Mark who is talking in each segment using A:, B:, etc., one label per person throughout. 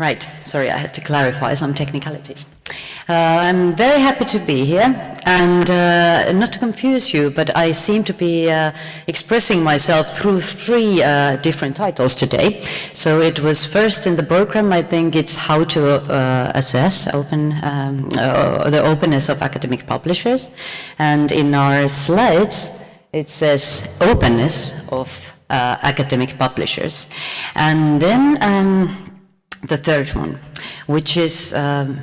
A: Right, sorry, I had to clarify some technicalities. Uh, I'm very happy to be here, and uh, not to confuse you, but I seem to be uh, expressing myself through three uh, different titles today. So it was first in the program, I think it's how to uh, assess open, um, uh, the openness of academic publishers, and in our slides, it says openness of academic publishers. And then, um, the third one, which is, um,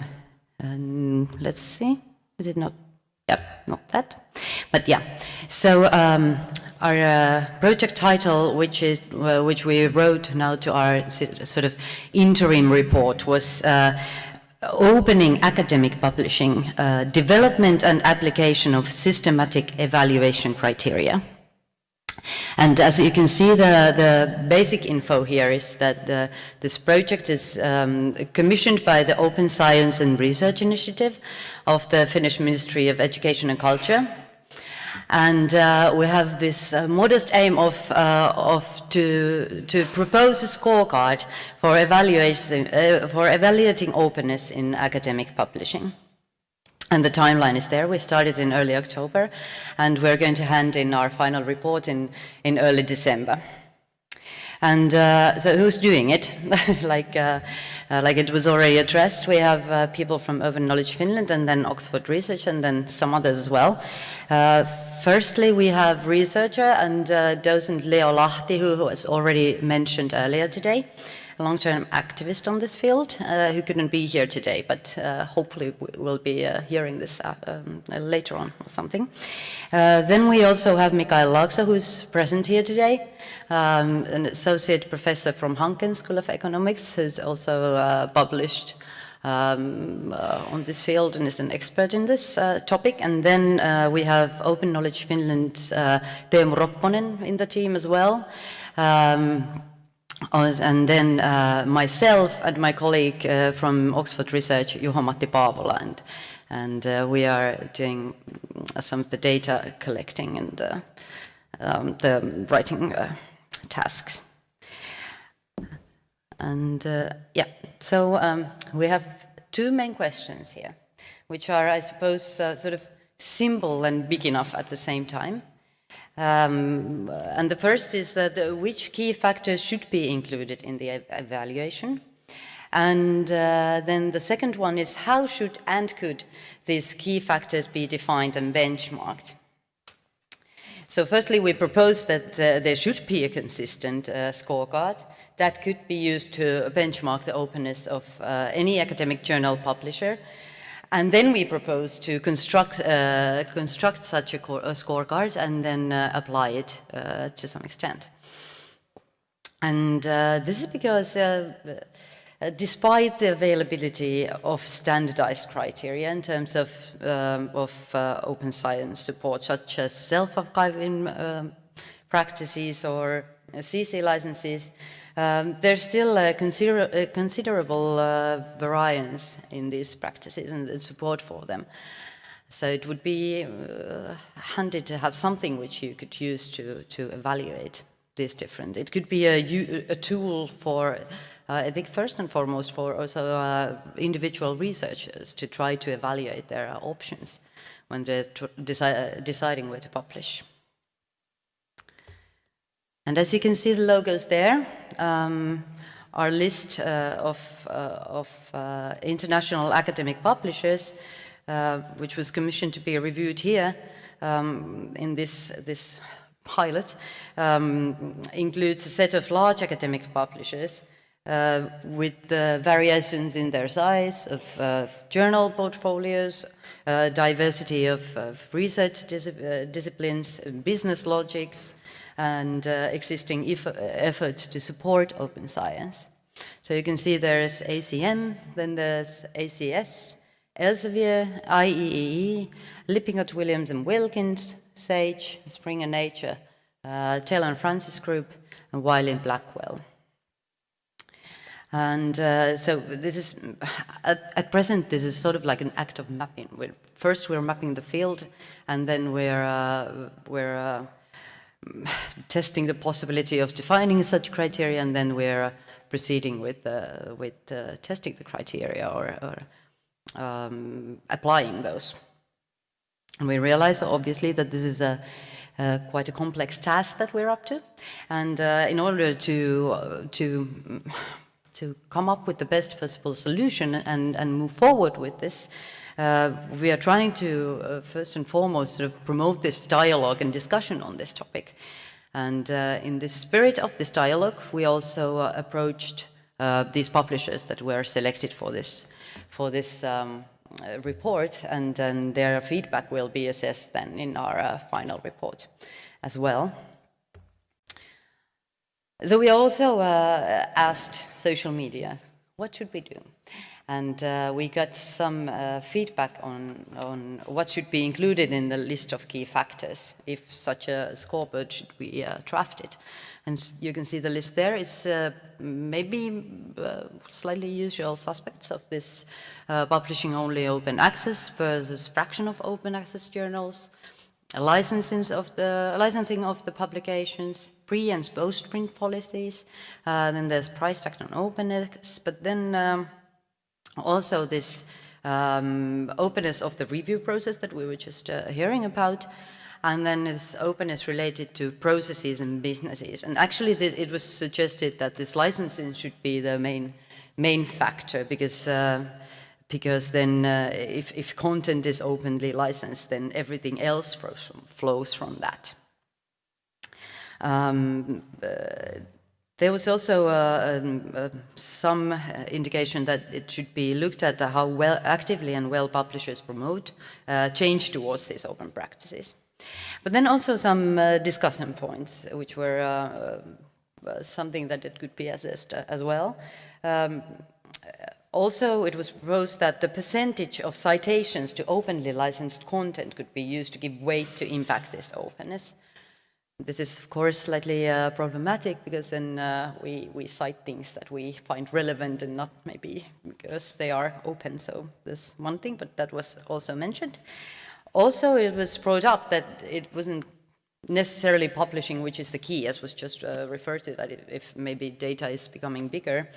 A: um, let's see, is it not, yeah, not that, but yeah. So um, our uh, project title, which is uh, which we wrote now to our sort of interim report, was uh, opening academic publishing, uh, development and application of systematic evaluation criteria. And as you can see, the, the basic info here is that this project is um, commissioned by the Open Science and Research Initiative of the Finnish Ministry of Education and Culture. And uh, we have this uh, modest aim of, uh, of to, to propose a scorecard for evaluating, uh, for evaluating openness in academic publishing. And the timeline is there. We started in early October, and we're going to hand in our final report in, in early December. And uh, so who's doing it? like, uh, uh, like it was already addressed, we have uh, people from Open Knowledge Finland and then Oxford Research and then some others as well. Uh, firstly, we have researcher and uh, docent Leo Lahti, who was already mentioned earlier today long-term activist on this field uh, who couldn't be here today, but uh, hopefully we'll be uh, hearing this uh, um, later on or something. Uh, then we also have Mikael Laakso, who's present here today, um, an associate professor from Hanken School of Economics, who's also uh, published um, uh, on this field and is an expert in this uh, topic. And then uh, we have Open Knowledge Finland's Teemu Ropponen in the team as well. Um, and then uh, myself and my colleague uh, from Oxford Research, Juho-Matti Paavola, and, and uh, we are doing some of the data collecting and uh, um, the writing uh, tasks. And uh, yeah, so um, we have two main questions here, which are, I suppose, sort of simple and big enough at the same time. Um, and the first is that uh, which key factors should be included in the evaluation. And uh, then the second one is how should and could these key factors be defined and benchmarked? So firstly, we propose that uh, there should be a consistent uh, scorecard that could be used to benchmark the openness of uh, any academic journal publisher and then we propose to construct, uh, construct such a, a, scorecard and then uh, apply it uh, to some extent. And uh, this is because uh, uh, despite the availability of standardized criteria in terms of, um, of open science support, such as self-archiving um, practices or CC licenses, um, there's still a, consider a considerable uh, variance in these practices and support for them. So it would be uh, handy to have something which you could use to, to evaluate this different. It could be a, a tool for, uh, I think first and foremost for also uh, individual researchers to try to evaluate their options when they're deci deciding where to publish. And as you can see the logos there, um, our list uh, of, uh, of uh, international academic publishers, uh, which was commissioned to be reviewed here um, in this, this pilot, um, includes a set of large academic publishers uh, with variations in their size of uh, journal portfolios, diversity of, of research dis disciplines, business logics, and uh, existing efforts to support open science. So you can see there's ACM, then there's ACS, Elsevier, IEEE, Lippincott, Williams and Wilkins, SAGE, Springer Nature, uh, Taylor and Francis Group, and Wiley and Blackwell. And uh, so this is, at, at, present, this is sort of like an act of mapping. We're, first, we're mapping the field, and then we're, uh, we're uh, testing the possibility of defining such criteria and then we're proceeding with, uh, with uh, testing the criteria or, or um, applying those. And we realize, obviously, that this is a, uh, quite a complex task that we're up to. And uh, in order to, uh, to, to come up with the best possible solution and, and move forward with this, uh, we are trying to, uh, first and foremost, sort of promote this dialogue and discussion on this topic. And uh, in the spirit of this dialogue, we also approached these publishers that were selected for this, for this um, uh, report and then their feedback will be assessed then in our uh, final report as well. So we also uh, asked social media, what should we do? And uh, we got some uh, feedback on, on what should be included in the list of key factors if such a scoreboard should be uh, drafted. And you can see the list there is uh, maybe uh, slightly usual suspects of this uh, publishing only open access versus fraction of open access journals, licensing of the licensing of the publications, pre and post print policies. Then there's price tag on openness, but then um, also this um, openness of the review process that we were just uh, hearing about and then this openness related to processes and businesses. And actually it was suggested that this licensing should be the main, main factor because, uh, because then uh, if, if content is openly licensed, then everything else flows from, flows from that. Um, uh, there was also uh, um, uh, some indication that it should be looked at how well actively and well publishers promote uh, change towards these open practices. But then also some uh, discussion points, which were uh, uh something that it could be assessed uh, as well. Um, also, it was proposed that the percentage of citations to openly licensed content could be used to give weight to impact this openness. This is, of course, slightly uh, problematic because then uh, we, we cite things that we find relevant and not maybe because they are open. So there's one thing, but that was also mentioned. Also, it was brought up that it wasn't necessarily publishing which is the key, as was just uh, referred to, that if maybe data is becoming bigger,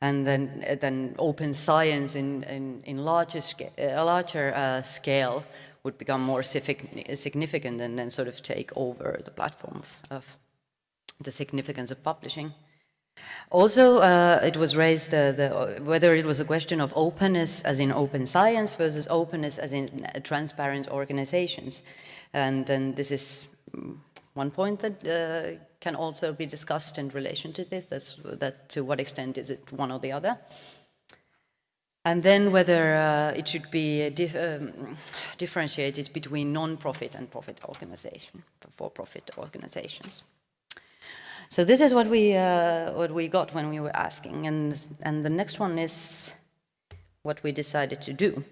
A: and then, uh, then open science in, in, in larger, a larger uh, scale would become more significant and then sort of take over the platform of, the significance of publishing. Also, uh, it was raised uh, the, whether it was a question of openness as in open science versus openness as in uh, transparent organizations. And, and this is mm, one point that uh, can also be discussed in relation to this, that's, that to what extent is it one or the other. And then whether uh, it should be dif um, differentiated between non-profit and profit organization, for-profit organizations. So this is what we, uh, what we got when we were asking. And, and the next one is what we decided to do.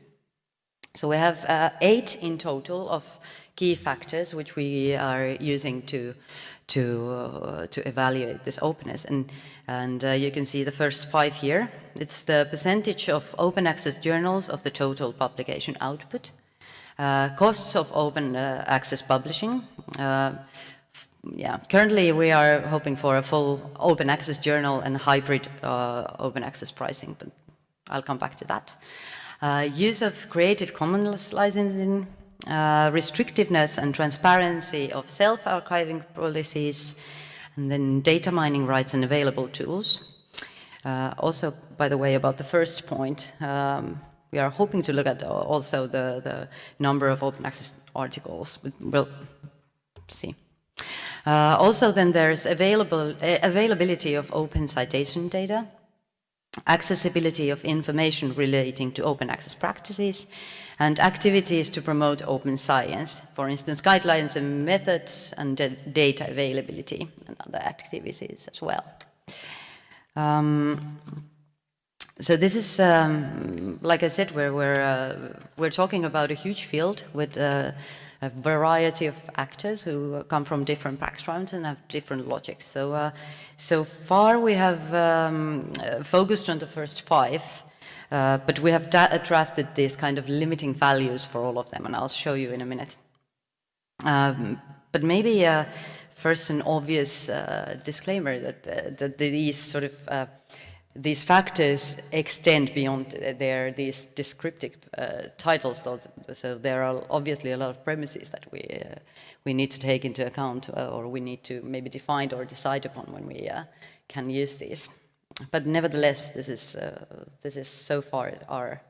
A: So we have uh, eight in total of key factors which we are using to, to, uh, to evaluate this openness. And, and uh, you can see the first five here. It's the percentage of open access journals of the total publication output, uh, costs of open uh, access publishing, yeah, currently we are hoping for a full open access journal and hybrid uh, open access pricing, but I'll come back to that. Uh, use of Creative Commons licensing, uh, restrictiveness and transparency of self-archiving policies, and then data mining rights and available tools. Uh, also, by the way, about the first point, um, we are hoping to look at also the, the number of open access articles, but we'll see. Uh, also then there's available, availability of open citation data, accessibility of information relating to open access practices, and activities to promote open science, for instance, guidelines and methods and data availability and other activities as well. Um, so this is, um, like I said, we're, we're, uh, we're talking about a huge field with uh, a variety of actors who come from different backgrounds and have different logics. So, uh, so far we have um, focused on the first five, uh, but we have drafted these kind of limiting values for all of them, and I'll show you in a minute. Um, but maybe uh, first an obvious uh, disclaimer that, uh, that these sort of uh, these factors extend beyond their these descriptive uh, titles. So, so, there are obviously a lot of premises that we uh, we need to take into account, uh, or we need to maybe define or decide upon when we can use these. But nevertheless, this is this is so far our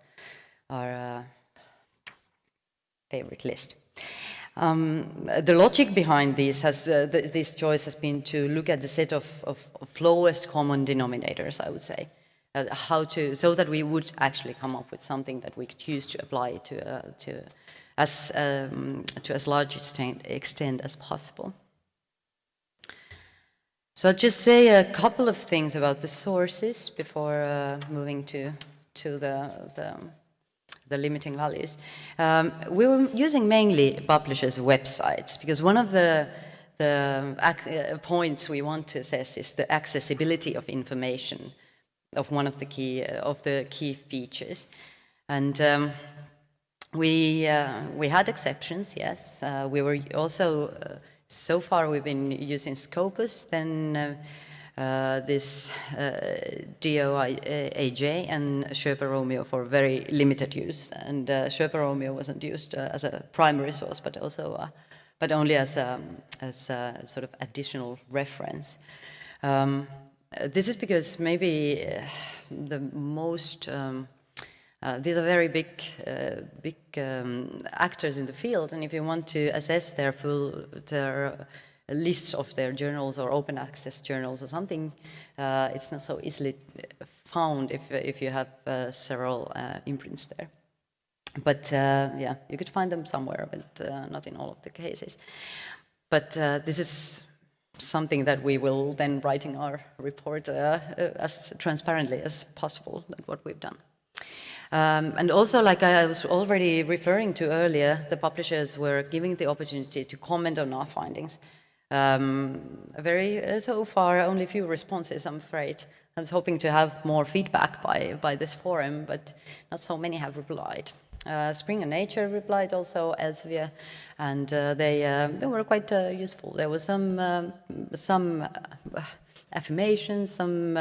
A: our favorite list. Um, the logic behind this has uh, th this choice has been to look at the set of, of, of lowest common denominators, I would say, uh, how to so that we would actually come up with something that we could use to apply to uh, to as um, to as large extent, extent as possible. So I'll just say a couple of things about the sources before uh, moving to to the the the limiting values. Um, we were using mainly publishers' websites because one of the, the uh, points we want to assess is the accessibility of information of one of the key, uh, of the key features. And um, we, uh, we had exceptions, yes. Uh, we were also, uh, so far we've been using Scopus, then uh, this uh, DOAJ and Sherpa Romeo for very limited use. And uh, Sherpa Romeo wasn't used uh, as a primary source, but also, uh, but only as a, as a sort of additional reference. Um, this is because maybe uh, the most um, uh, these are very big, uh, big um, actors in the field, and if you want to assess their full, their lists of their journals or open access journals or something, uh, it's not so easily found if, if you have uh, several uh, imprints there. But uh, yeah, you could find them somewhere, but uh, not in all of the cases. But uh, this is something that we will then write in our report as transparently as possible, that what we've done. Um, and also, like I was already referring to earlier, the publishers were giving the opportunity to comment on our findings. Um, very, uh, so far, only few responses, I'm afraid. I was hoping to have more feedback by, by this forum, but not so many have replied. Uh, Springer Nature replied also, Elsevier, and uh, they, uh, they were quite uh, useful. There was some, um, some uh, affirmations, some,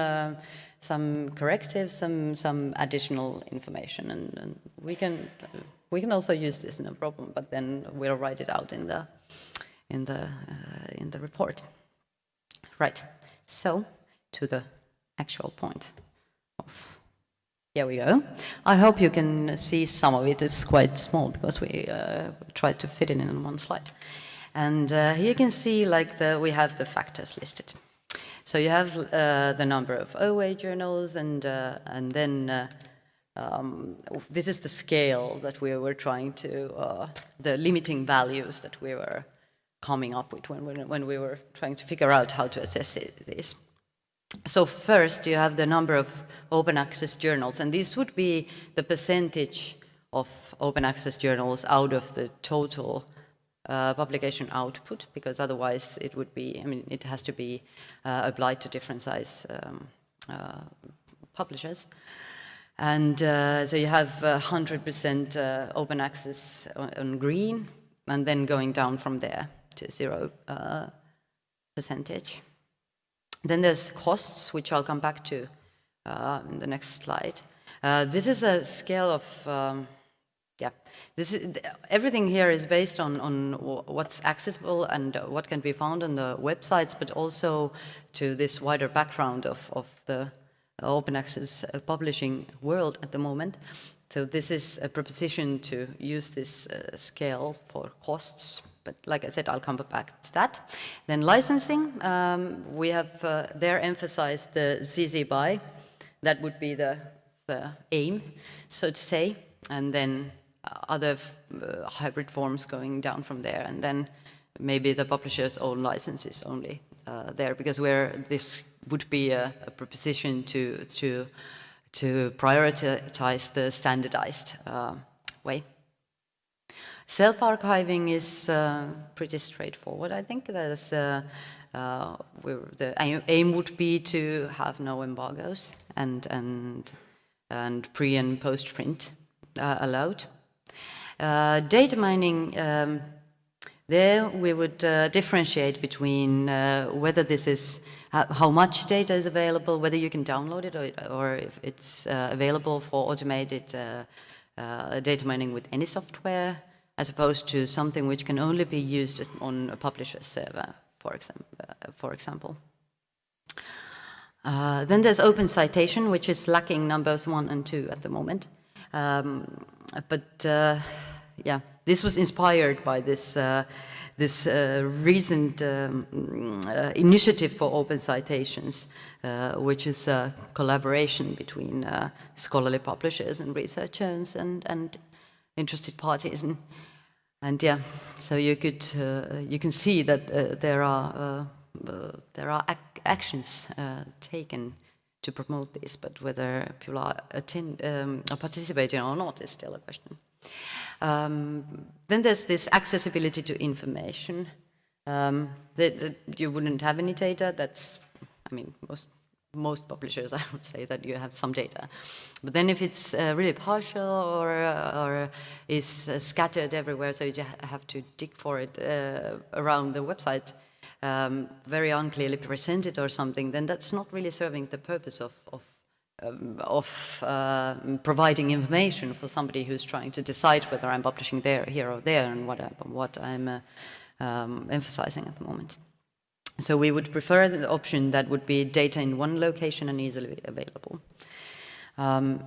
A: some correctives, some, some additional information, and, and, we, can, we can also use this, no problem, but then we'll write it out in the, in the, uh, in the report. Right, so to the actual point of, here we go. I hope you can see some of it. It's quite small because we uh, tried to fit it in one slide. And uh, here you can see like the, we have the factors listed. So you have uh, the number of OA journals and, uh, and then uh, um, this is the scale that we were trying to, the limiting values that we were coming up with when, when, when we were trying to figure out how to assess it, this. So first you have the number of open access journals, and this would be the percentage of open access journals out of the total uh, publication output, because otherwise it would be, I mean, it has to be uh, applied to different size um, uh, publishers. And uh, so you have 100% uh, open access on, on green, and then going down from there to zero uh, percentage. Then there's costs, which I'll come back to uh, in the next slide. Uh, this is a scale of, um, yeah, this is, everything here is based on, on what's accessible and what can be found on the websites, but also to this wider background of, of the open access publishing world at the moment. So this is a proposition to use this uh, scale for costs but like I said, I'll come back to that. Then licensing, um, we have uh, there emphasized the CC BY. That would be the, the aim, so to say, and then uh, other uh, hybrid forms going down from there, and then maybe the publisher's own licenses only uh, there, because where this would be a, a proposition to, to, to prioritize the standardized uh, way. Self-archiving is uh, pretty straightforward. I think there's, uh, uh, the aim would be to have no embargoes and, and, and pre and post print uh, allowed. Uh, data mining, um, There we would uh, differentiate between whether this is how much data is available, whether you can download it or, or if it's available for automated data mining with any software, as opposed to something which can only be used on a publisher's server, for, exam for example. then there's open citation, which is lacking numbers one and two at the moment. Um, but yeah, this was inspired by this, uh, this uh, recent um, uh, initiative for open citations, uh, which is a collaboration between uh, scholarly publishers and researchers and, and interested parties. And, and yeah, so you could uh, you can see that there are there are ac actions taken to promote this, but whether people are, attend, um, participating or not is still a question. Um, then there's this accessibility to information. Um, that, that, you wouldn't have any data, that's, I mean, most, most publishers, I would say that you have some data. But then if it's uh, really partial or, uh, or is uh, scattered everywhere, so you have to dig for it uh, around the website, um, very unclearly presented or something, then that's not really serving the purpose of, of um, of uh, providing information for somebody who's trying to decide whether I'm publishing there, here or there and what, I, what I'm uh, um, emphasizing at the moment. So we would prefer the option that would be data in one location and easily available. Um,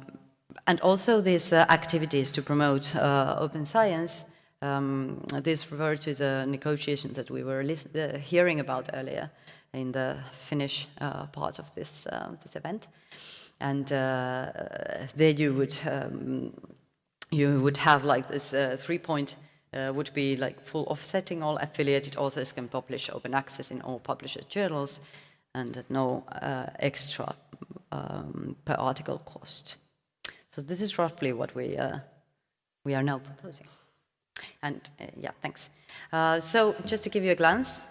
A: and also these uh, activities to promote uh, open science, um, this refers to the negotiations that we were uh, hearing about earlier in the Finnish uh, part of this, this event and uh, there you would um, you would have like this uh, three point uh, would be like full offsetting all affiliated authors can publish open access in all publishers journals and no uh, extra um, per article cost. So this is roughly what we uh, we are now proposing. And uh, yeah, thanks. so just to give you a glance,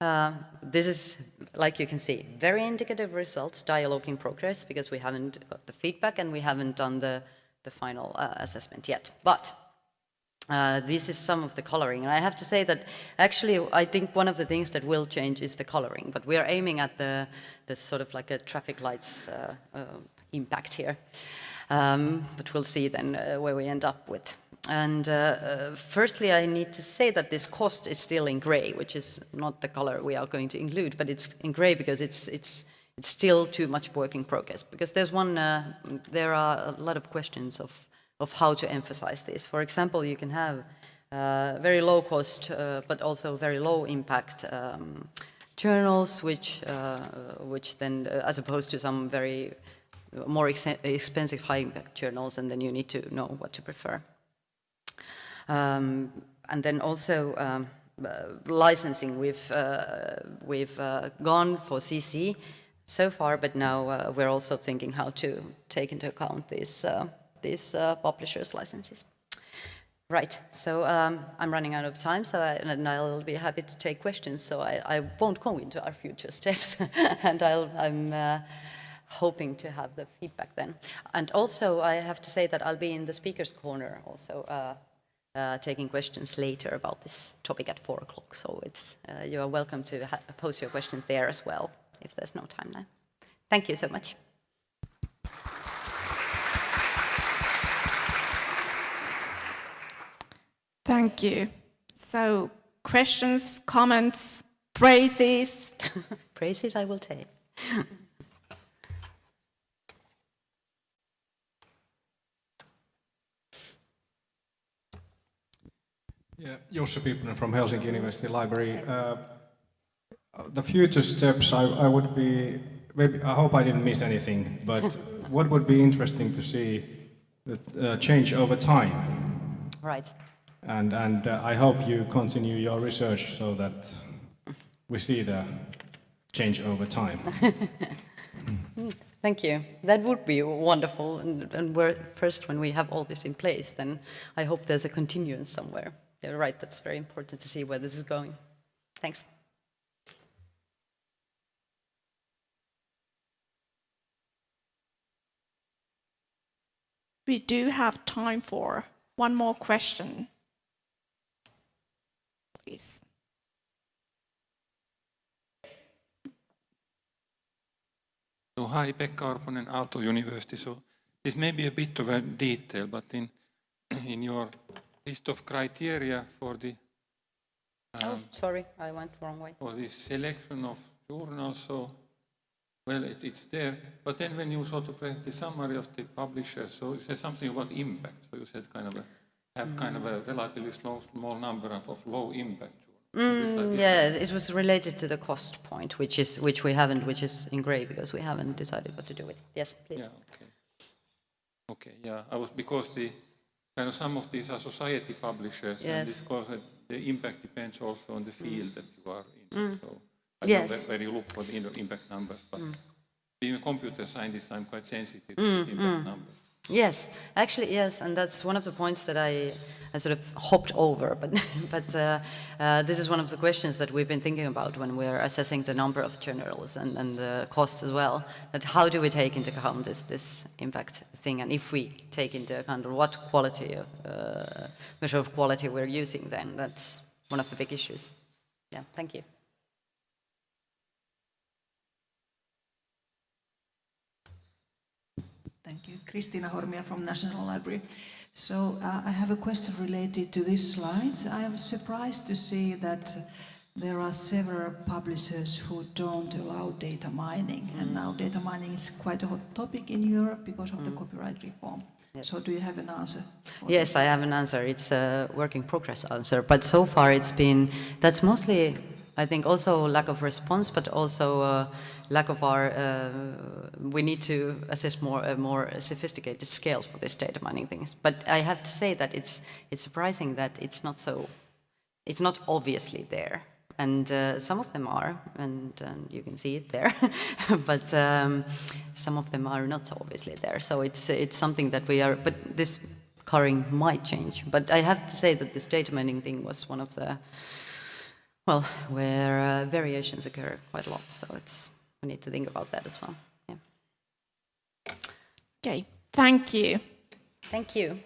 A: uh, this is, like you can see, very indicative results, dialogue in progress, because we haven't got the feedback and we haven't done the, the final uh, assessment yet. But uh, this is some of the coloring. And I have to say that actually I think one of the things that will change is the coloring, but we are aiming at the, the sort of like a traffic lights uh, uh, impact here. Um, but we'll see then uh, where we end up with. And uh, firstly, I need to say that this cost is still in gray, which is not the color we are going to include, but it's in gray because it's, it's, it's still too much work in progress. Because there's one, there are a lot of questions of, of how to emphasize this. For example, you can have uh, very low cost, uh, but also very low impact um, journals, which, uh, which then, as opposed to some very more ex expensive high impact journals, and then you need to know what to prefer. Um, and then also um, uh, licensing, we've, uh, we've uh, gone for CC so far, but now uh, we're also thinking how to take into account uh, these uh, publishers' licenses. Right, so um, I'm running out of time, so I, and I'll be happy to take questions. So I, I won't go into our future steps, and i am uh, hoping to have the feedback then. And also, I have to say that I'll be in the speaker's corner also uh, uh, taking questions later about this topic at four o'clock. So it's, uh, you are welcome to pose your questions there as well, if there's no time now. Thank you so much.
B: Thank you. So questions, comments, praises?
A: praises I will take.
C: Yeah, Jussi Pipponen from Helsinki University Library. Uh, the future steps, I, I, would be, maybe, I hope I didn't miss anything, but what would be interesting to see the uh, change over time?
A: Right.
C: And, and uh, I hope you continue your research so that we see the change over time.
A: Thank you. That would be wonderful. And, and first, when we have all this in place, then I hope there's a continuance somewhere you're right, that's very important to see where this is going. Thanks.
B: We do have time for one more question. Please.
D: So hi, Pekka Orponen, Aalto University. So this may be a bit of a detail, but in in your list of criteria for the
A: Oh, um, sorry, I went wrong way.
D: for the selection of journals, so well, it, it's there. But then when you sort of present the summary of the publishers, so you said something about impact. So you said kind of a, have kind of a mm. relatively slow, small number of, of low impact journals. Mm, is
A: Yeah, it was related to the cost point, which is, which we haven't, which is in gray because we haven't decided what to do with. It. Yes, please.
D: Yeah, okay. Okay, yeah, I was, because the, kind of some of these are society publishers, and
A: Yes.
D: this course, uh, the impact depends also on the mm. field that you are in, so. I don't
A: Yes.
D: know where- you look for the impact numbers, but being a computer scientist, I'm quite sensitive to
A: Mm,
D: these impact numbers.
A: Yes, actually, yes, and that's one of the points that I, I sort of hopped over. But, but uh, uh, this is one of the questions that we've been thinking about when we're assessing the number of journals and, and the costs as well. That how do we take into account this, this impact thing, and if we take into account what quality, uh, measure of quality we're using, then that's one of the big issues. Yeah, thank you.
E: Thank you. Christina Hormia from National Library. So uh, I have a question related to this slide. I was surprised to see that there are several publishers who don't allow data mining. And now data mining is quite a hot topic in Europe because of the copyright reform. So do you have an answer?
A: Yes, I have an answer. It's a work in progress answer, but so far it's been, that's mostly, I think, also lack of response, but also uh, lack of our, uh, we need to assess more, a more sophisticated scale for this data mining things. But I have to say that it's, it's surprising that it's not so, it's not obviously there. And uh, some of them are, and, and you can see it there, but um, some of them are not so obviously there. So it's it's something that we are. But this coloring might change. But I have to say that this data mining thing was one of the well, where uh, variations occur quite a lot. So it's we need to think about that as well. Yeah.
B: Okay, thank you.
A: Thank you.